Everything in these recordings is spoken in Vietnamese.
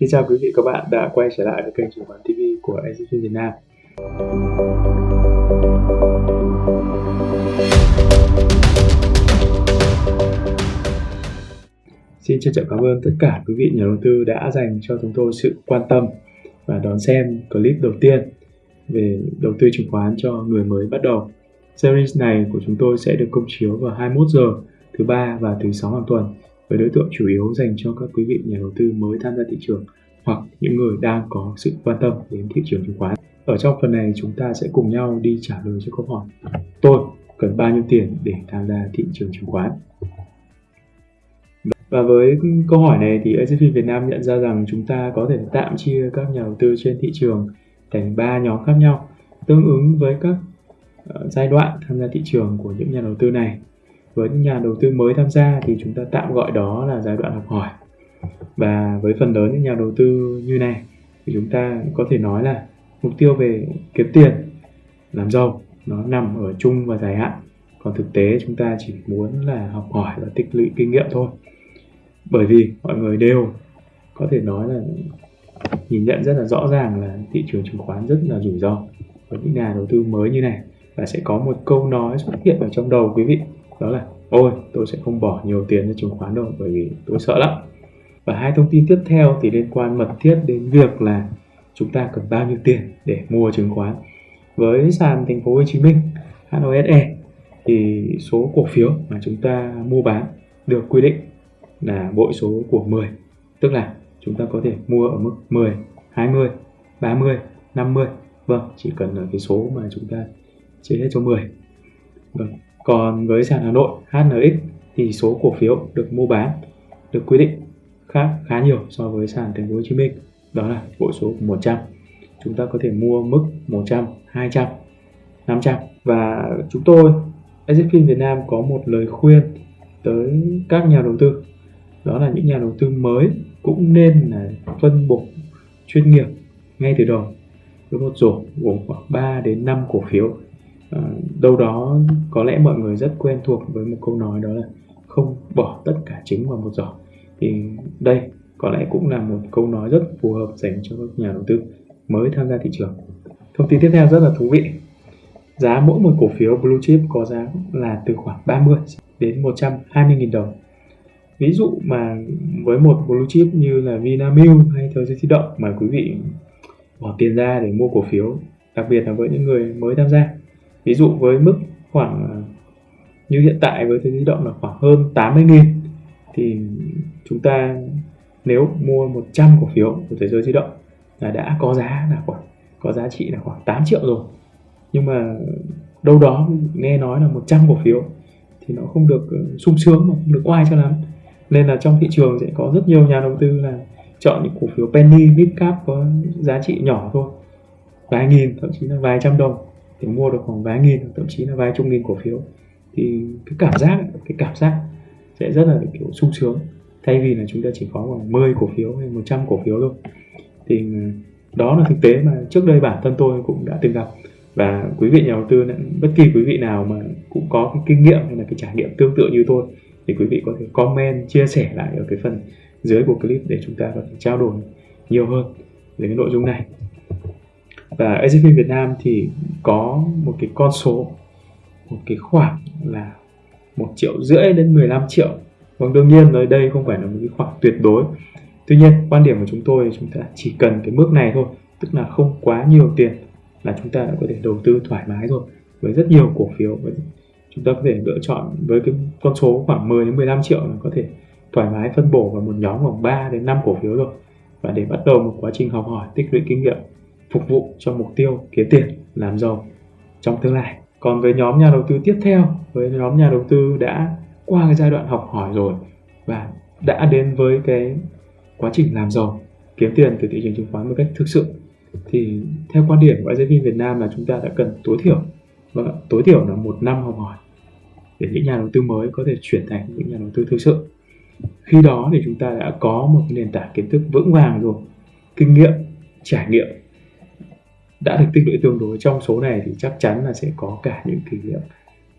Xin chào quý vị, các bạn đã quay trở lại với kênh chứng khoán TV của Exit Việt Nam. Xin trân trọng cảm ơn tất cả quý vị nhà đầu tư đã dành cho chúng tôi sự quan tâm và đón xem clip đầu tiên về đầu tư chứng khoán cho người mới bắt đầu. Series này của chúng tôi sẽ được công chiếu vào 21 giờ thứ ba và thứ sáu hàng tuần với đối tượng chủ yếu dành cho các quý vị nhà đầu tư mới tham gia thị trường hoặc những người đang có sự quan tâm đến thị trường chứng khoán. Ở trong phần này chúng ta sẽ cùng nhau đi trả lời cho câu hỏi, tôi cần bao nhiêu tiền để tham gia thị trường chứng khoán. Và với câu hỏi này thì AZFIN Việt Nam nhận ra rằng chúng ta có thể tạm chia các nhà đầu tư trên thị trường thành 3 nhóm khác nhau, tương ứng với các ờ, giai đoạn tham gia thị trường của những nhà đầu tư này. Với những nhà đầu tư mới tham gia thì chúng ta tạm gọi đó là giai đoạn học hỏi. Và với phần lớn những nhà đầu tư như này thì chúng ta có thể nói là mục tiêu về kiếm tiền, làm giàu nó nằm ở chung và dài hạn. Còn thực tế chúng ta chỉ muốn là học hỏi và tích lũy kinh nghiệm thôi bởi vì mọi người đều có thể nói là nhìn nhận rất là rõ ràng là thị trường chứng khoán rất là rủi ro với những nhà đầu tư mới như này và sẽ có một câu nói xuất hiện ở trong đầu quý vị đó là ôi, tôi sẽ không bỏ nhiều tiền cho chứng khoán đâu, bởi vì tôi sợ lắm. Và hai thông tin tiếp theo thì liên quan mật thiết đến việc là chúng ta cần bao nhiêu tiền để mua chứng khoán. Với sàn thành phố Hồ Chí Minh HOSE thì số cổ phiếu mà chúng ta mua bán được quy định là bội số của 10 tức là chúng ta có thể mua ở mức 10 20 30 50 vâng chỉ cần là cái số mà chúng ta chia hết cho 10 vâng còn với sàn Hà Nội HNX thì số cổ phiếu được mua bán, được quy định khác khá nhiều so với sàn Thành phố Hồ Chí Minh. Đó là bộ số 100 chúng ta có thể mua mức 100 200 500 và chúng tôi Exitfin Việt Nam có một lời khuyên tới các nhà đầu tư. Đó là những nhà đầu tư mới cũng nên là phân bổ chuyên nghiệp ngay từ đầu với một rổ gồm khoảng 3 đến 5 cổ phiếu. Ờ, đâu đó có lẽ mọi người rất quen thuộc với một câu nói đó là không bỏ tất cả trứng vào một giỏ. Thì đây có lẽ cũng là một câu nói rất phù hợp dành cho các nhà đầu tư mới tham gia thị trường. Thông tin tiếp theo rất là thú vị. Giá mỗi một cổ phiếu blue chip có giá là từ khoảng 30 đến 120 000 đồng. Ví dụ mà với một blue chip như là Vinamilk hay Thời gian di động mà quý vị bỏ tiền ra để mua cổ phiếu, đặc biệt là với những người mới tham gia ví dụ với mức khoảng à, như hiện tại với Thời di động là khoảng hơn 80 nghìn, thì chúng ta nếu mua 100 cổ phiếu của thế giới di động là đã có giá là khoảng, có giá trị là khoảng 8 triệu rồi. Nhưng mà đâu đó nghe nói là 100 cổ phiếu thì nó không được ừ, sung sướng mà không được oai cho lắm. Nên là trong thị trường sẽ có rất nhiều nhà đầu tư là chọn những cổ phiếu penny, mid cap có giá trị nhỏ thôi, vài nghìn, thậm chí là vài trăm đồng thì mua được khoảng vài nghìn, thậm chí là vài chục nghìn cổ phiếu. Thì cái cảm giác, cái cảm giác sẽ rất là, kiểu, sung sướng. Thay vì là chúng ta chỉ có khoảng 10 cổ phiếu hay 100 cổ phiếu thôi. Thì ừ, đó là thực tế mà trước đây bản thân tôi cũng đã từng gặp. Và quý vị nhà đầu tư bất kỳ quý vị nào mà cũng có cái kinh nghiệm hay là cái trải nghiệm tương tự như tôi, thì quý vị có thể comment, chia sẻ lại ở cái phần dưới của clip để chúng ta có thể trao đổi nhiều hơn về cái nội dung này và AZP Việt Nam thì có một cái con số, một cái khoảng là một triệu rưỡi đến 15 triệu. Vâng đương nhiên nơi đây không phải là một cái khoảng tuyệt đối. Tuy nhiên, quan điểm của chúng tôi chúng ta chỉ cần cái mức này thôi, tức là không quá nhiều tiền là chúng ta đã có thể đầu tư thoải mái rồi. Với rất nhiều cổ phiếu chúng ta có thể lựa chọn với cái con số khoảng 10 đến 15 triệu là có thể thoải mái phân bổ vào một nhóm khoảng 3 đến 5 cổ phiếu rồi. Và để bắt đầu một quá trình học hỏi, tích lũy kinh nghiệm phục vụ cho mục tiêu kiếm tiền làm giàu trong tương lai. Còn với nhóm nhà đầu tư tiếp theo, với nhóm nhà đầu tư đã qua cái giai đoạn học hỏi rồi và đã đến với cái quá trình làm giàu, kiếm tiền từ thị trường chứng khoán một cách thực sự, thì theo quan điểm của IZV Việt Nam là chúng ta đã cần tối thiểu vâng và tối thiểu là một năm học hỏi để những nhà đầu tư mới có thể chuyển thành những nhà đầu tư thực sự. Khi đó thì chúng ta đã có một nền tảng kiến thức vững vàng rồi, kinh nghiệm, trải nghiệm đã được tích lũy tương đối. Trong số này thì chắc chắn là sẽ có cả những kinh nghiệm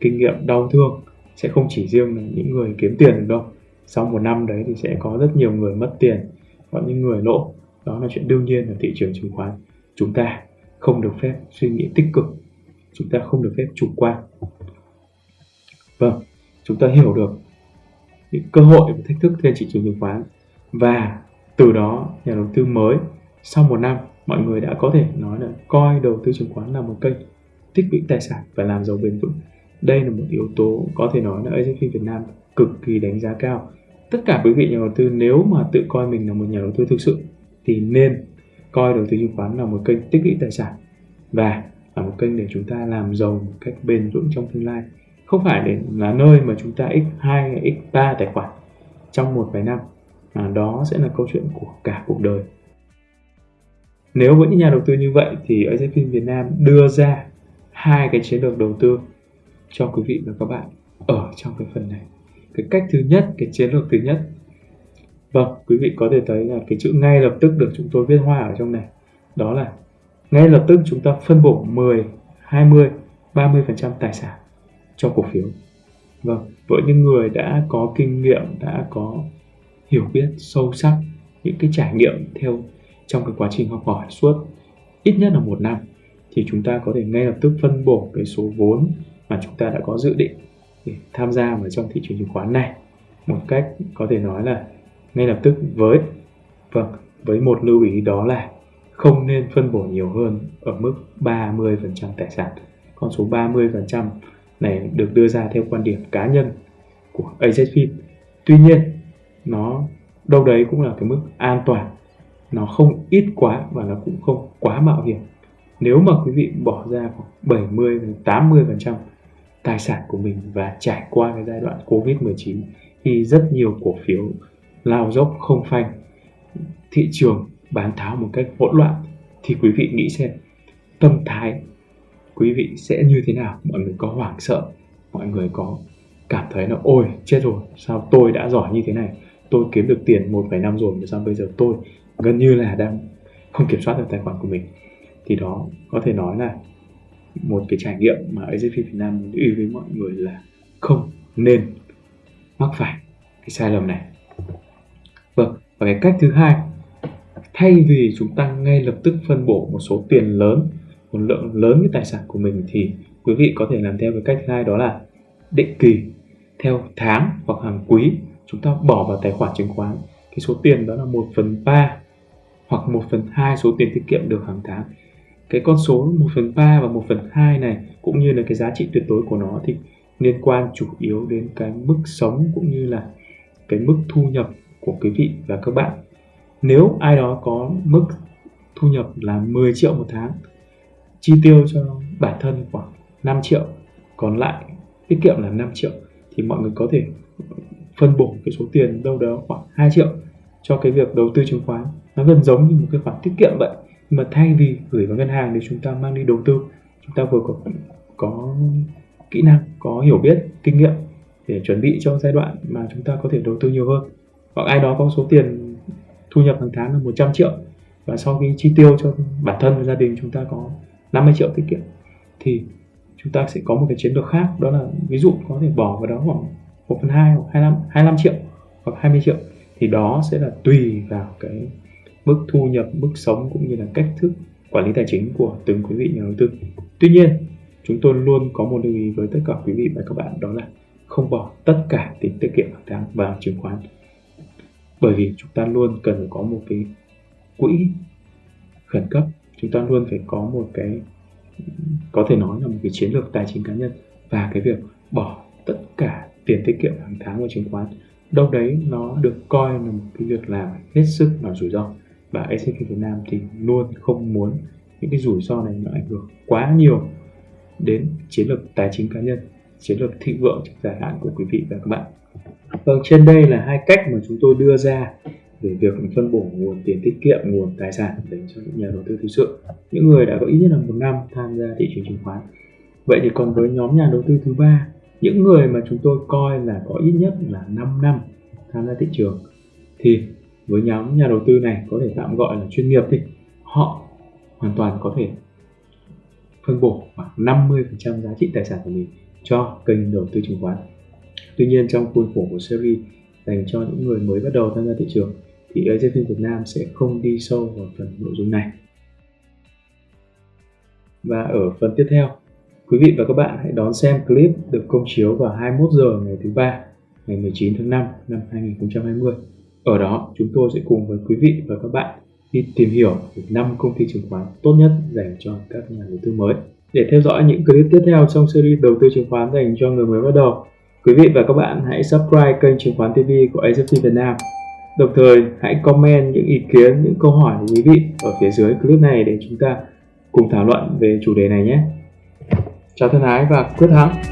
kinh nghiệm đau thương. Sẽ không chỉ riêng là những người kiếm tiền được đâu. Sau một năm đấy thì sẽ có rất nhiều người mất tiền, có những người lỗ đó là chuyện đương nhiên ở thị trường chứng khoán. Chúng ta không được phép suy nghĩ tích cực. Chúng ta không được phép chủ quan. Vâng chúng ta hiểu được những cơ hội và thách thức trên thị trường chứng khoán. Và từ đó, nhà đầu tư mới sau một năm mọi người đã có thể nói là coi đầu tư chứng khoán là một kênh tích lũy tài sản và làm giàu bền vững. Đây là một yếu tố có thể nói là AZFIN Việt Nam cực kỳ đánh giá cao. Tất cả quý vị nhà đầu tư nếu mà tự coi mình là một nhà đầu tư thực sự thì nên coi đầu tư chứng khoán là một kênh tích lũy tài sản và là một kênh để chúng ta làm giàu một cách bền vững trong tương lai. Không phải để là nơi mà chúng ta x2 hay x3 tài khoản trong một vài năm À, đó sẽ là câu chuyện của cả cuộc đời nếu với những nhà đầu tư như vậy thì AZFIN Việt Nam đưa ra hai cái chiến lược đầu tư cho quý vị và các bạn ở trong cái phần này. Cái cách thứ nhất, cái chiến lược thứ nhất. Vâng quý vị có thể thấy là cái chữ ngay lập tức được chúng tôi viết hoa ở trong này. Đó là ngay lập tức chúng ta phân bổ 10 20 30% tài sản cho cổ phiếu. Vâng với những người đã có kinh nghiệm, đã có hiểu biết sâu sắc những cái trải nghiệm theo trong cái quá trình học hỏi suốt ít nhất là một năm thì chúng ta có thể ngay lập tức phân bổ cái số vốn mà chúng ta đã có dự định để tham gia vào trong thị trường chứng khoán này một cách có thể nói là ngay lập tức với vâng với một lưu ý đó là không nên phân bổ nhiều hơn ở mức 30% tài sản. Con số 30% này được đưa ra theo quan điểm cá nhân của AZFIN. Tuy nhiên, nó đâu đấy cũng là cái mức an toàn. Nó không ít quá và nó cũng không quá mạo hiểm. Nếu mà quý vị bỏ ra khoảng 70 80% tài sản của mình và trải qua cái giai đoạn Covid-19 thì rất nhiều cổ phiếu lao dốc không phanh. Thị trường bán tháo một cách hỗn loạn thì quý vị nghĩ xem tâm thái quý vị sẽ như thế nào? Mọi người có hoảng sợ, mọi người có cảm thấy là ôi, chết rồi, sao tôi đã giỏi như thế này? Tôi kiếm được tiền một vài năm rồi mà sao bây giờ tôi gần như là đang không kiểm soát được tài khoản của mình. Thì đó, có thể nói là một cái trải nghiệm mà AZP Việt Nam muốn ý với mọi người là không nên mắc phải cái sai lầm này. Vâng và cái cách thứ hai, thay vì chúng ta ngay lập tức phân bổ một số tiền lớn, một lượng lớn cái tài sản của mình thì quý vị có thể làm theo cái cách thứ hai đó là định kỳ. Theo tháng hoặc hàng quý, chúng ta bỏ vào tài khoản chứng khoán. Cái số tiền đó là 1 phần 3 hoặc 1 phần 2 số tiền tiết kiệm được hàng tháng. Cái con số 1 phần 3 và 1 phần 2 này, cũng như là cái giá trị tuyệt đối của nó, thì liên quan chủ yếu đến cái mức sống cũng như là cái mức thu nhập của quý vị và các bạn. Nếu ai đó có mức thu nhập là 10 triệu một tháng, chi tiêu cho bản thân khoảng 5 triệu, còn lại tiết kiệm là 5 triệu, thì mọi người có thể phân bổ cái số tiền đâu đó khoảng 2 triệu cho cái việc đầu tư chứng khoán. Nó gần giống như một cái khoản tiết kiệm vậy. Nhưng mà thay vì gửi vào ngân hàng thì chúng ta mang đi đầu tư chúng ta vừa có có kỹ năng có hiểu biết kinh nghiệm để chuẩn bị cho giai đoạn mà chúng ta có thể đầu tư nhiều hơn. Hoặc ai đó có số tiền thu nhập hàng tháng là 100 triệu và sau khi chi tiêu cho bản thân và gia đình chúng ta có 50 triệu tiết kiệm thì chúng ta sẽ có một cái chiến lược khác. Đó là ví dụ có thể bỏ vào đó khoảng 1 phần 2 hoặc 25, 25 triệu hoặc 20 triệu thì đó sẽ là tùy vào cái mức thu nhập, mức sống cũng như là cách thức quản lý tài chính của từng quý vị nhà đầu tư. Tuy nhiên, chúng tôi luôn có một lưu ý với tất cả quý vị và các bạn đó là không bỏ tất cả tiền tiết kiệm hàng tháng vào chứng khoán bởi vì chúng ta luôn cần phải có một cái quỹ khẩn cấp chúng ta luôn phải có một cái có thể nói là một cái chiến lược tài chính cá nhân và cái việc bỏ tất cả tiền tiết kiệm hàng tháng vào chứng khoán đâu đấy nó được coi là một cái việc làm hết sức là rủi ro. Và SCP Việt Nam thì luôn không muốn những cái rủi ro này nó ảnh hưởng quá nhiều đến chiến lược tài chính cá nhân chiến lược thịnh vượng trong dài hạn của quý vị và các bạn. Vâng, trên đây là hai cách mà chúng tôi đưa ra về việc phân bổ nguồn tiền tiết kiệm, nguồn tài sản dành cho những nhà đầu tư thực sự, những người đã có ít nhất là một năm tham gia thị trường chứng khoán. Vậy thì còn với nhóm nhà đầu tư thứ ba, những người mà chúng tôi coi là có ít nhất là 5 năm tham gia thị trường, thì với nhóm nhà đầu tư này có thể tạm gọi là chuyên nghiệp đi, họ hoàn toàn có thể phân bổ khoảng 50% giá trị tài sản của mình cho kênh đầu tư chứng khoán Tuy nhiên trong khuôn khổ của series dành cho những người mới bắt đầu tham gia thị trường thì AZFIN Việt Nam sẽ không đi sâu vào phần nội dung này. Và ở phần tiếp theo, quý vị và các bạn hãy đón xem clip được công chiếu vào 21 giờ ngày thứ ba, ngày 19 tháng 5 năm 2020. Ở đó, chúng tôi sẽ cùng với quý vị và các bạn đi tìm hiểu về 5 công ty chứng khoán tốt nhất dành cho các nhà đầu tư mới. Để theo dõi những clip tiếp theo trong series đầu tư chứng khoán dành cho người mới bắt đầu, quý vị và các bạn hãy subscribe kênh Chứng khoán TV của AZT Việt Nam. Đồng thời, hãy comment những ý kiến, những câu hỏi của quý vị ở phía dưới clip này để chúng ta cùng thảo luận về chủ đề này nhé. Chào thân ái và quyết thắng!